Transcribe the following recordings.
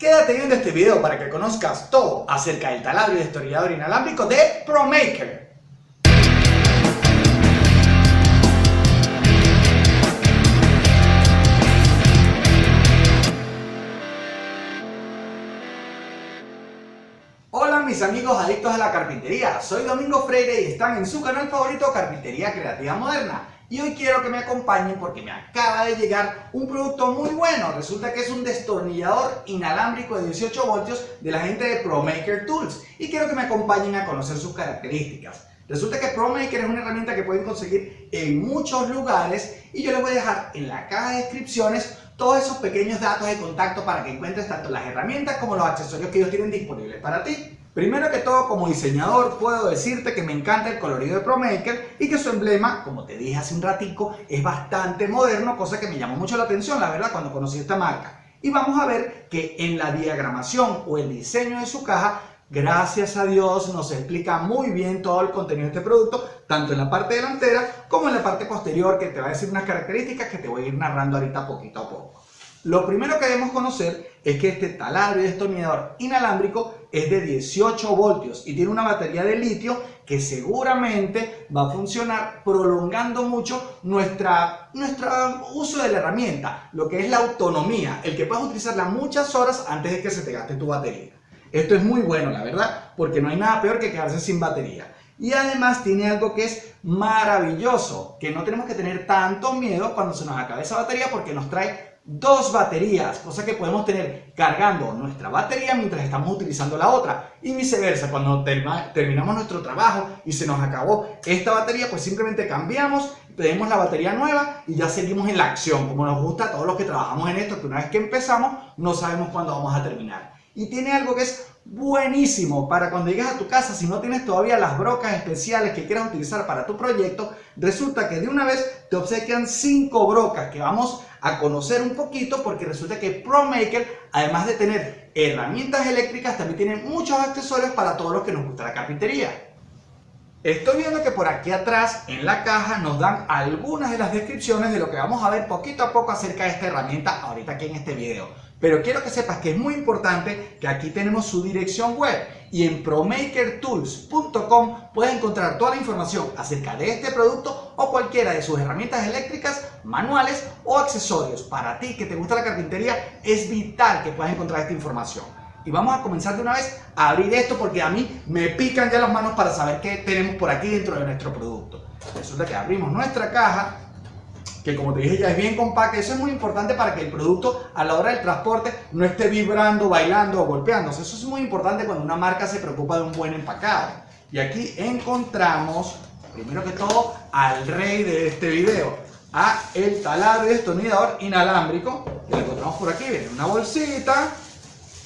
Quédate viendo este video para que conozcas todo acerca del taladro y destornillador inalámbrico de ProMaker. Hola mis amigos adictos a la carpintería, soy Domingo Freire y están en su canal favorito Carpintería Creativa Moderna. Y hoy quiero que me acompañen porque me acaba de llegar un producto muy bueno. Resulta que es un destornillador inalámbrico de 18 voltios de la gente de ProMaker Tools. Y quiero que me acompañen a conocer sus características. Resulta que ProMaker es una herramienta que pueden conseguir en muchos lugares y yo les voy a dejar en la caja de descripciones todos esos pequeños datos de contacto para que encuentres tanto las herramientas como los accesorios que ellos tienen disponibles para ti. Primero que todo, como diseñador, puedo decirte que me encanta el colorido de ProMaker y que su emblema, como te dije hace un ratico, es bastante moderno, cosa que me llamó mucho la atención, la verdad, cuando conocí esta marca. Y vamos a ver que en la diagramación o el diseño de su caja, gracias a Dios, nos explica muy bien todo el contenido de este producto, tanto en la parte delantera como en la parte posterior, que te va a decir unas características que te voy a ir narrando ahorita poquito a poco. Lo primero que debemos conocer es que este taladro y destornillador inalámbrico es de 18 voltios y tiene una batería de litio que seguramente va a funcionar prolongando mucho nuestra, nuestro uso de la herramienta, lo que es la autonomía, el que puedas utilizarla muchas horas antes de que se te gaste tu batería. Esto es muy bueno, la verdad, porque no hay nada peor que quedarse sin batería. Y además tiene algo que es maravilloso, que no tenemos que tener tanto miedo cuando se nos acabe esa batería porque nos trae dos baterías, cosa que podemos tener cargando nuestra batería mientras estamos utilizando la otra y viceversa, cuando terminamos nuestro trabajo y se nos acabó esta batería, pues simplemente cambiamos, tenemos la batería nueva y ya seguimos en la acción, como nos gusta a todos los que trabajamos en esto, que una vez que empezamos no sabemos cuándo vamos a terminar. Y tiene algo que es buenísimo para cuando llegues a tu casa, si no tienes todavía las brocas especiales que quieras utilizar para tu proyecto, resulta que de una vez te obsequian 5 brocas que vamos a conocer un poquito porque resulta que ProMaker, además de tener herramientas eléctricas, también tiene muchos accesorios para todos los que nos gusta la carpintería. Estoy viendo que por aquí atrás en la caja nos dan algunas de las descripciones de lo que vamos a ver poquito a poco acerca de esta herramienta ahorita aquí en este video. Pero quiero que sepas que es muy importante que aquí tenemos su dirección web y en promakertools.com puedes encontrar toda la información acerca de este producto o cualquiera de sus herramientas eléctricas, manuales o accesorios. Para ti que te gusta la carpintería es vital que puedas encontrar esta información. Y vamos a comenzar de una vez a abrir esto porque a mí me pican ya las manos para saber qué tenemos por aquí dentro de nuestro producto. Resulta que abrimos nuestra caja que como te dije ya es bien compacta, eso es muy importante para que el producto a la hora del transporte no esté vibrando, bailando o golpeándose. Eso es muy importante cuando una marca se preocupa de un buen empacado. Y aquí encontramos, primero que todo, al rey de este video, a el taladro destornillador inalámbrico, que lo encontramos por aquí, viene una bolsita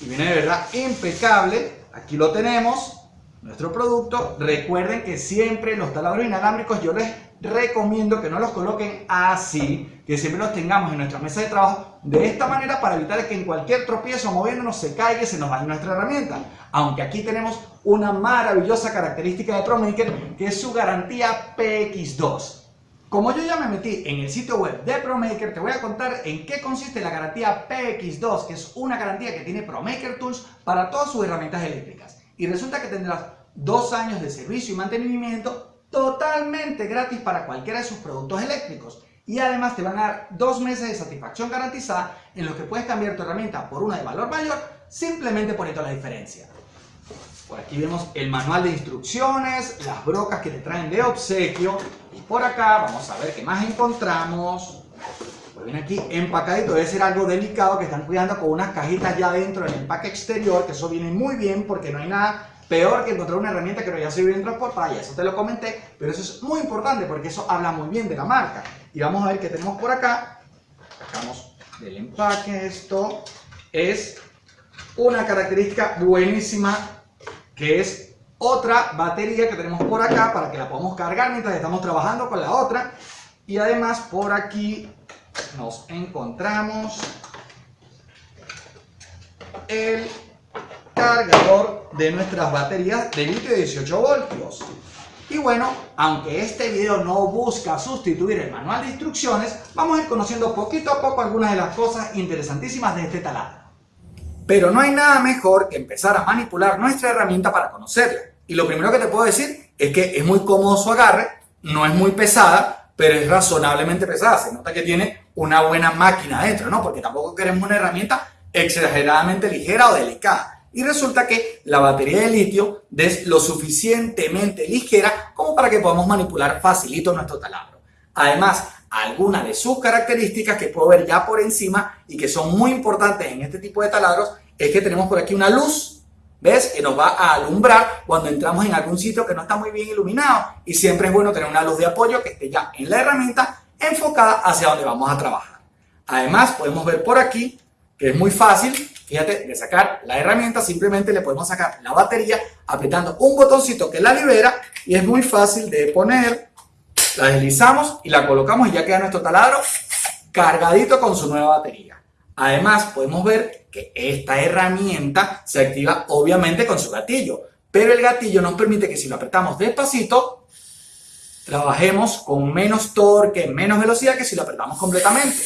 y viene de verdad impecable. Aquí lo tenemos, nuestro producto. Recuerden que siempre los taladros inalámbricos yo les recomiendo que no los coloquen así, que siempre los tengamos en nuestra mesa de trabajo de esta manera para evitar que en cualquier tropiezo moviéndonos se caiga y se nos vaya nuestra herramienta. Aunque aquí tenemos una maravillosa característica de ProMaker que es su garantía PX2. Como yo ya me metí en el sitio web de ProMaker, te voy a contar en qué consiste la garantía PX2, que es una garantía que tiene ProMaker Tools para todas sus herramientas eléctricas. Y resulta que tendrás dos años de servicio y mantenimiento totalmente gratis para cualquiera de sus productos eléctricos. Y además te van a dar dos meses de satisfacción garantizada en los que puedes cambiar tu herramienta por una de valor mayor simplemente poniendo la diferencia. Por aquí vemos el manual de instrucciones, las brocas que te traen de obsequio. Y por acá vamos a ver qué más encontramos. Pues viene aquí empacadito, debe ser algo delicado que están cuidando con unas cajitas ya dentro del empaque exterior, que eso viene muy bien porque no hay nada Peor que encontrar una herramienta que no haya sido bien transportada, y eso te lo comenté, pero eso es muy importante porque eso habla muy bien de la marca. Y vamos a ver qué tenemos por acá. Sacamos del empaque esto. Es una característica buenísima que es otra batería que tenemos por acá para que la podamos cargar mientras estamos trabajando con la otra. Y además por aquí nos encontramos el cargador de nuestras baterías de litio de 18 voltios. Y bueno, aunque este video no busca sustituir el manual de instrucciones, vamos a ir conociendo poquito a poco algunas de las cosas interesantísimas de este taladro. Pero no hay nada mejor que empezar a manipular nuestra herramienta para conocerla. Y lo primero que te puedo decir es que es muy cómodo su agarre, no es muy pesada, pero es razonablemente pesada. Se nota que tiene una buena máquina dentro, ¿no? Porque tampoco queremos una herramienta exageradamente ligera o delicada. Y resulta que la batería de litio es lo suficientemente ligera como para que podamos manipular facilito nuestro taladro. Además, algunas de sus características que puedo ver ya por encima y que son muy importantes en este tipo de taladros es que tenemos por aquí una luz, ¿ves? Que nos va a alumbrar cuando entramos en algún sitio que no está muy bien iluminado y siempre es bueno tener una luz de apoyo que esté ya en la herramienta enfocada hacia donde vamos a trabajar. Además, podemos ver por aquí que es muy fácil, fíjate, de sacar la herramienta, simplemente le podemos sacar la batería apretando un botoncito que la libera y es muy fácil de poner la deslizamos y la colocamos y ya queda nuestro taladro cargadito con su nueva batería. Además, podemos ver que esta herramienta se activa obviamente con su gatillo, pero el gatillo nos permite que si lo apretamos despacito, trabajemos con menos torque, menos velocidad que si lo apretamos completamente.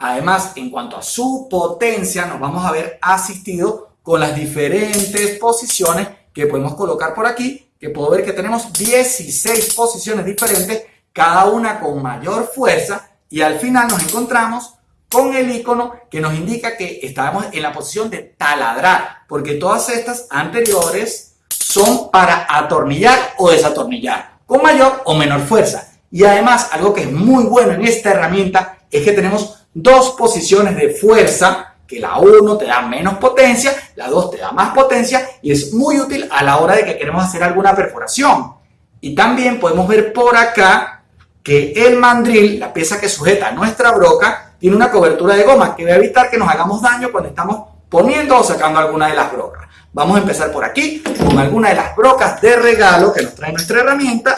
Además, en cuanto a su potencia, nos vamos a ver asistido con las diferentes posiciones que podemos colocar por aquí que puedo ver que tenemos 16 posiciones diferentes, cada una con mayor fuerza, y al final nos encontramos con el icono que nos indica que estábamos en la posición de taladrar, porque todas estas anteriores son para atornillar o desatornillar, con mayor o menor fuerza. Y además, algo que es muy bueno en esta herramienta es que tenemos dos posiciones de fuerza que la 1 te da menos potencia, la 2 te da más potencia y es muy útil a la hora de que queremos hacer alguna perforación. Y también podemos ver por acá que el mandril, la pieza que sujeta nuestra broca, tiene una cobertura de goma que va a evitar que nos hagamos daño cuando estamos poniendo o sacando alguna de las brocas. Vamos a empezar por aquí con alguna de las brocas de regalo que nos trae nuestra herramienta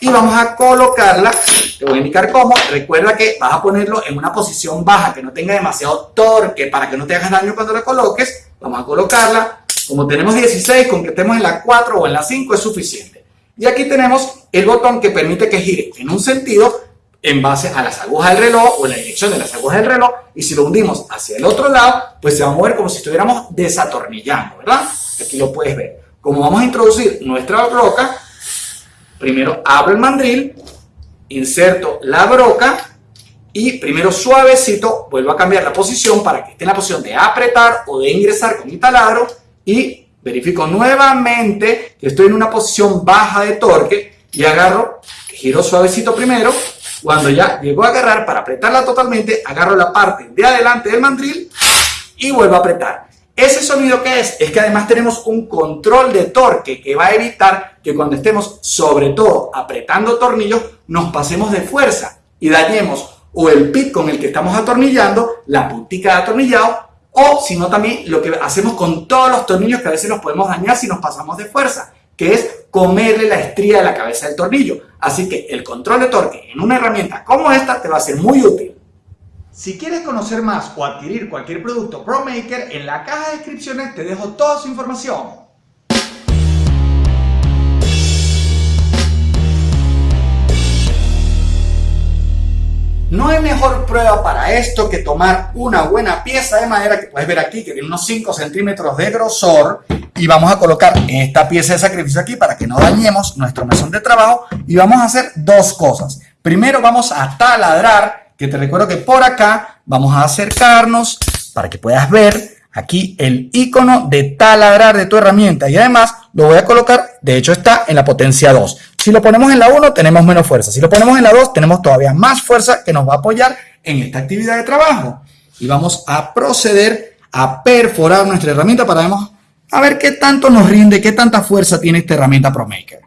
y vamos a colocarla, te voy a indicar cómo, recuerda que vas a ponerlo en una posición baja, que no tenga demasiado torque para que no te hagas daño cuando la coloques, vamos a colocarla, como tenemos 16, con que estemos en la 4 o en la 5 es suficiente. Y aquí tenemos el botón que permite que gire en un sentido en base a las agujas del reloj o en la dirección de las agujas del reloj y si lo hundimos hacia el otro lado, pues se va a mover como si estuviéramos desatornillando, ¿verdad? Aquí lo puedes ver. Como vamos a introducir nuestra roca, Primero abro el mandril, inserto la broca y primero suavecito vuelvo a cambiar la posición para que esté en la posición de apretar o de ingresar con mi taladro y verifico nuevamente que estoy en una posición baja de torque y agarro, giro suavecito primero, cuando ya llego a agarrar para apretarla totalmente, agarro la parte de adelante del mandril y vuelvo a apretar. Ese sonido que es, es que además tenemos un control de torque que va a evitar que cuando estemos sobre todo apretando tornillos nos pasemos de fuerza y dañemos o el pit con el que estamos atornillando, la puntica de atornillado o si no también lo que hacemos con todos los tornillos que a veces los podemos dañar si nos pasamos de fuerza, que es comerle la estría de la cabeza del tornillo. Así que el control de torque en una herramienta como esta te va a ser muy útil. Si quieres conocer más o adquirir cualquier producto ProMaker, en la caja de descripciones te dejo toda su información. No hay mejor prueba para esto que tomar una buena pieza de madera que puedes ver aquí, que tiene unos 5 centímetros de grosor y vamos a colocar esta pieza de sacrificio aquí para que no dañemos nuestro mesón de trabajo y vamos a hacer dos cosas. Primero vamos a taladrar que te recuerdo que por acá vamos a acercarnos para que puedas ver aquí el icono de taladrar de tu herramienta y además lo voy a colocar, de hecho está en la potencia 2. Si lo ponemos en la 1 tenemos menos fuerza, si lo ponemos en la 2 tenemos todavía más fuerza que nos va a apoyar en esta actividad de trabajo. Y vamos a proceder a perforar nuestra herramienta para a ver qué tanto nos rinde, qué tanta fuerza tiene esta herramienta ProMaker.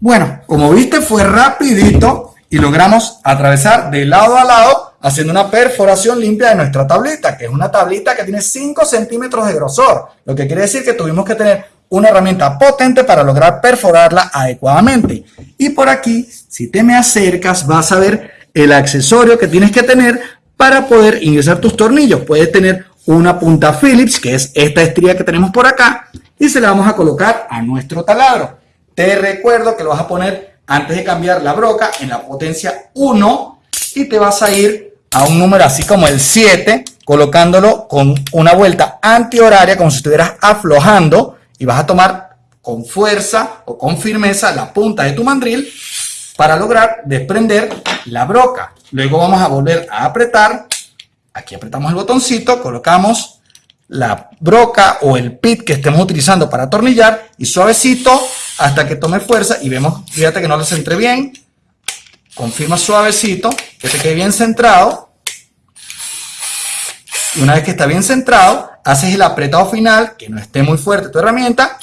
Bueno, como viste fue rapidito y logramos atravesar de lado a lado haciendo una perforación limpia de nuestra tablita, que es una tablita que tiene 5 centímetros de grosor, lo que quiere decir que tuvimos que tener una herramienta potente para lograr perforarla adecuadamente. Y por aquí, si te me acercas, vas a ver el accesorio que tienes que tener para poder ingresar tus tornillos. Puedes tener una punta Phillips, que es esta estría que tenemos por acá, y se la vamos a colocar a nuestro taladro. Te recuerdo que lo vas a poner antes de cambiar la broca en la potencia 1 y te vas a ir a un número así como el 7, colocándolo con una vuelta antihoraria, como si estuvieras aflojando, y vas a tomar con fuerza o con firmeza la punta de tu mandril para lograr desprender la broca. Luego vamos a volver a apretar. Aquí apretamos el botoncito, colocamos la broca o el pit que estemos utilizando para atornillar y suavecito hasta que tome fuerza y vemos, fíjate que no lo centre bien. Confirma suavecito, que te quede bien centrado. Y una vez que está bien centrado, haces el apretado final, que no esté muy fuerte tu herramienta,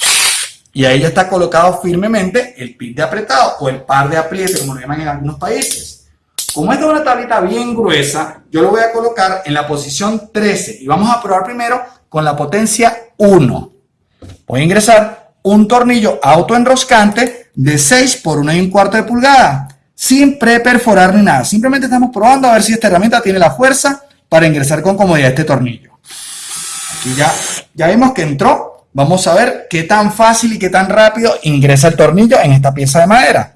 y ahí ya está colocado firmemente el pit de apretado o el par de apriete, como lo llaman en algunos países. Como esta es una tablita bien gruesa, yo lo voy a colocar en la posición 13 y vamos a probar primero con la potencia 1. Voy a ingresar un tornillo autoenroscante de 6 por 1 y un cuarto de pulgada, sin preperforar ni nada. Simplemente estamos probando a ver si esta herramienta tiene la fuerza para ingresar con comodidad este tornillo. Aquí ya, ya vimos que entró. Vamos a ver qué tan fácil y qué tan rápido ingresa el tornillo en esta pieza de madera.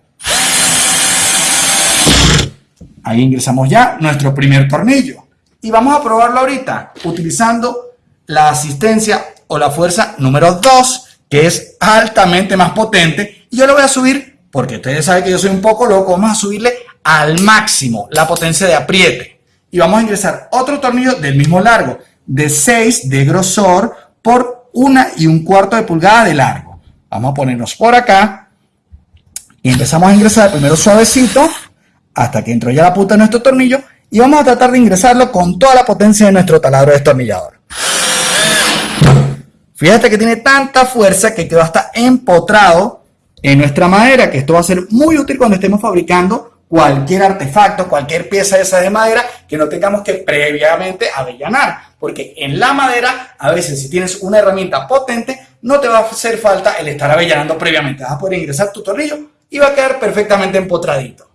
Ahí ingresamos ya nuestro primer tornillo. Y vamos a probarlo ahorita utilizando la asistencia o la fuerza número 2, que es altamente más potente. Y yo lo voy a subir, porque ustedes saben que yo soy un poco loco, vamos a subirle al máximo la potencia de apriete. Y vamos a ingresar otro tornillo del mismo largo, de 6 de grosor por una y un cuarto de pulgada de largo. Vamos a ponernos por acá y empezamos a ingresar primero suavecito hasta que entró ya la punta de nuestro tornillo y vamos a tratar de ingresarlo con toda la potencia de nuestro taladro destornillador. Fíjate que tiene tanta fuerza que quedó hasta empotrado en nuestra madera, que esto va a ser muy útil cuando estemos fabricando cualquier artefacto, cualquier pieza de de madera que no tengamos que previamente avellanar. Porque en la madera, a veces si tienes una herramienta potente, no te va a hacer falta el estar avellanando previamente. Vas a poder ingresar tu tornillo y va a quedar perfectamente empotradito.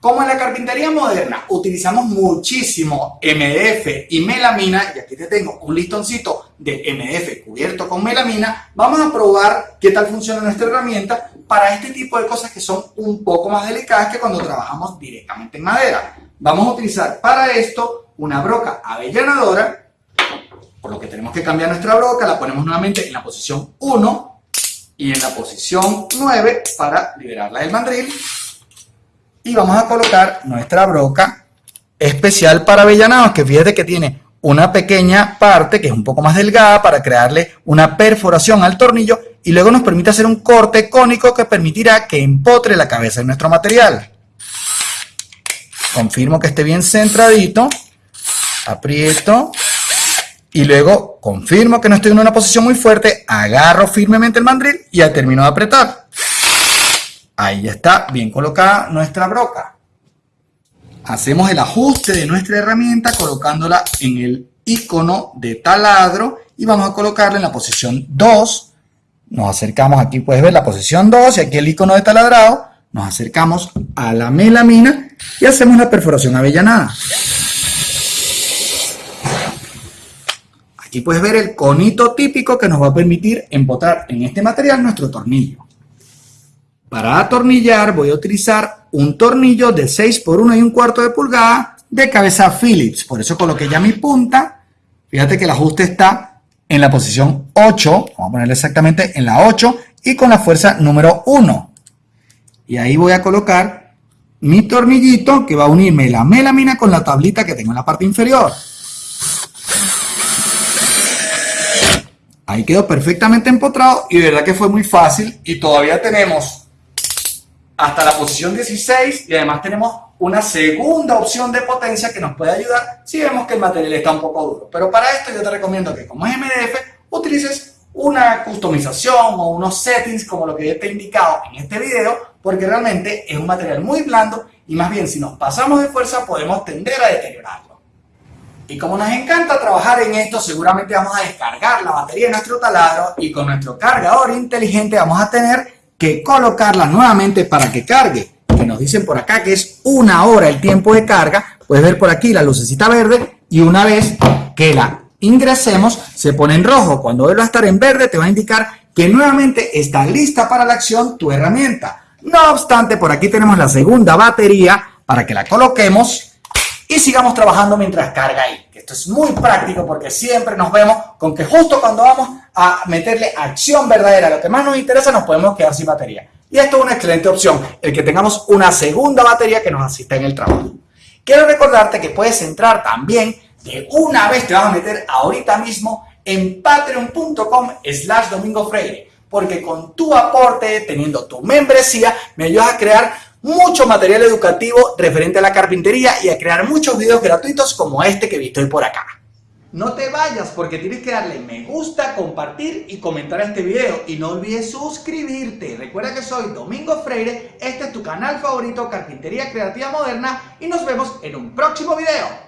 Como en la carpintería moderna utilizamos muchísimo MDF y melamina, y aquí te tengo un listoncito de MDF cubierto con melamina, vamos a probar qué tal funciona nuestra herramienta para este tipo de cosas que son un poco más delicadas que cuando trabajamos directamente en madera. Vamos a utilizar para esto una broca avellanadora, por lo que tenemos que cambiar nuestra broca, la ponemos nuevamente en la posición 1 y en la posición 9 para liberarla del mandril y vamos a colocar nuestra broca especial para avellanados, que fíjate que tiene una pequeña parte que es un poco más delgada para crearle una perforación al tornillo y luego nos permite hacer un corte cónico que permitirá que empotre la cabeza de nuestro material. Confirmo que esté bien centradito, aprieto y luego confirmo que no estoy en una posición muy fuerte, agarro firmemente el mandril y ya termino de apretar. Ahí está bien colocada nuestra broca. Hacemos el ajuste de nuestra herramienta colocándola en el icono de taladro y vamos a colocarla en la posición 2. Nos acercamos aquí, puedes ver la posición 2 y aquí el icono de taladrado. Nos acercamos a la melamina y hacemos la perforación avellanada. Aquí puedes ver el conito típico que nos va a permitir empotrar en este material nuestro tornillo. Para atornillar voy a utilizar un tornillo de 6 por 1 y un cuarto de pulgada de cabeza Phillips. Por eso coloqué ya mi punta. Fíjate que el ajuste está en la posición 8. Vamos a ponerle exactamente en la 8 y con la fuerza número 1. Y ahí voy a colocar mi tornillito que va a unirme la melamina con la tablita que tengo en la parte inferior. Ahí quedó perfectamente empotrado y de verdad que fue muy fácil y todavía tenemos hasta la posición 16 y además tenemos una segunda opción de potencia que nos puede ayudar si vemos que el material está un poco duro. Pero para esto yo te recomiendo que como es MDF utilices una customización o unos settings como lo que yo te he indicado en este video porque realmente es un material muy blando y más bien si nos pasamos de fuerza podemos tender a deteriorarlo. Y como nos encanta trabajar en esto, seguramente vamos a descargar la batería de nuestro taladro y con nuestro cargador inteligente vamos a tener que colocarla nuevamente para que cargue. Que nos dicen por acá que es una hora el tiempo de carga. Puedes ver por aquí la lucecita verde y una vez que la ingresemos se pone en rojo. Cuando vuelva a estar en verde te va a indicar que nuevamente está lista para la acción tu herramienta. No obstante, por aquí tenemos la segunda batería para que la coloquemos y sigamos trabajando mientras carga ahí. Esto es muy práctico porque siempre nos vemos con que justo cuando vamos a meterle acción verdadera, lo que más nos interesa, nos podemos quedar sin batería. Y esto es una excelente opción, el que tengamos una segunda batería que nos asista en el trabajo. Quiero recordarte que puedes entrar también de una vez te vas a meter ahorita mismo en patreon.com slash domingo freire porque con tu aporte, teniendo tu membresía, me ayudas a crear mucho material educativo referente a la carpintería y a crear muchos videos gratuitos como este que viste hoy por acá. No te vayas porque tienes que darle me gusta, compartir y comentar este video. Y no olvides suscribirte. Recuerda que soy Domingo Freire, este es tu canal favorito Carpintería Creativa Moderna y nos vemos en un próximo video.